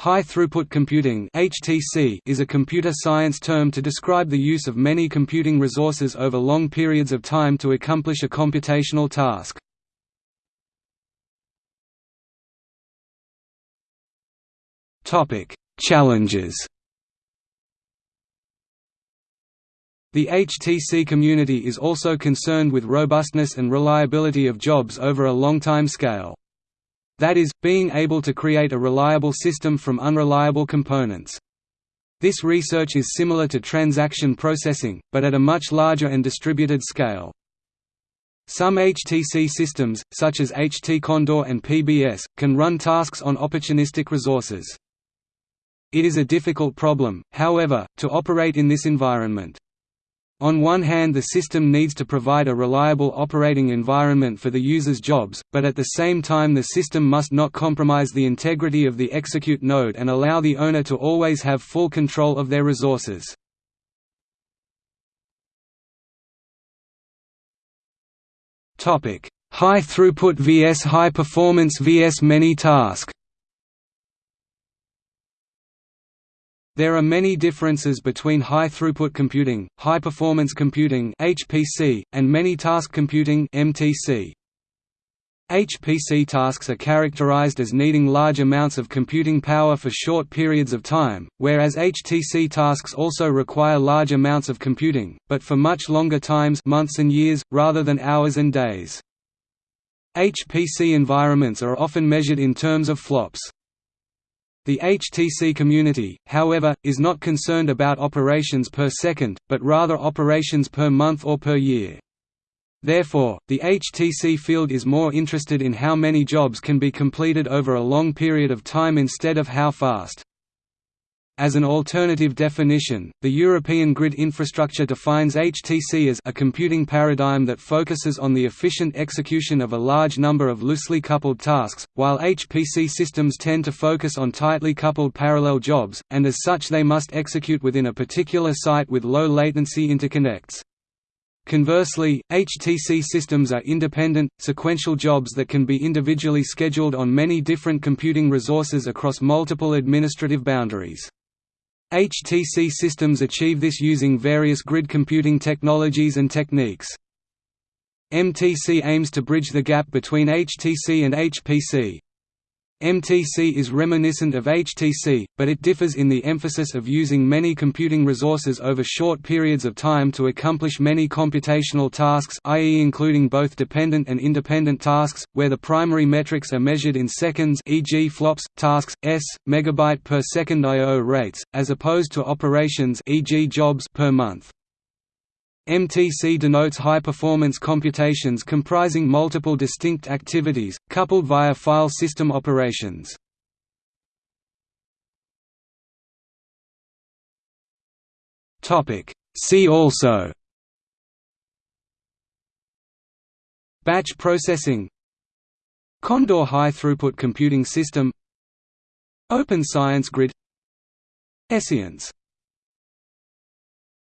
High-throughput computing (HTC) is a computer science term to describe the use of many computing resources over long periods of time to accomplish a computational task. Topic: Challenges. The HTC community is also concerned with robustness and reliability of jobs over a long time scale. That is, being able to create a reliable system from unreliable components. This research is similar to transaction processing, but at a much larger and distributed scale. Some HTC systems, such as HT Condor and PBS, can run tasks on opportunistic resources. It is a difficult problem, however, to operate in this environment. On one hand the system needs to provide a reliable operating environment for the user's jobs, but at the same time the system must not compromise the integrity of the execute node and allow the owner to always have full control of their resources. High throughput vs high performance vs many task There are many differences between high-throughput computing, high-performance computing (HPC), and many-task computing (MTC). HPC tasks are characterized as needing large amounts of computing power for short periods of time, whereas HTC tasks also require large amounts of computing, but for much longer times months and years, rather than hours and days. HPC environments are often measured in terms of flops. The HTC community, however, is not concerned about operations per second, but rather operations per month or per year. Therefore, the HTC field is more interested in how many jobs can be completed over a long period of time instead of how fast. As an alternative definition, the European grid infrastructure defines HTC as a computing paradigm that focuses on the efficient execution of a large number of loosely coupled tasks, while HPC systems tend to focus on tightly coupled parallel jobs, and as such they must execute within a particular site with low latency interconnects. Conversely, HTC systems are independent, sequential jobs that can be individually scheduled on many different computing resources across multiple administrative boundaries. HTC systems achieve this using various grid computing technologies and techniques. MTC aims to bridge the gap between HTC and HPC. MTC is reminiscent of HTC, but it differs in the emphasis of using many computing resources over short periods of time to accomplish many computational tasks i.e. including both dependent and independent tasks, where the primary metrics are measured in seconds e.g. flops, tasks, s, megabyte per second I.O. rates, as opposed to operations e.g. jobs per month. MTC denotes high-performance computations comprising multiple distinct activities, coupled via file system operations. See also Batch processing Condor high-throughput computing system Open Science Grid Escience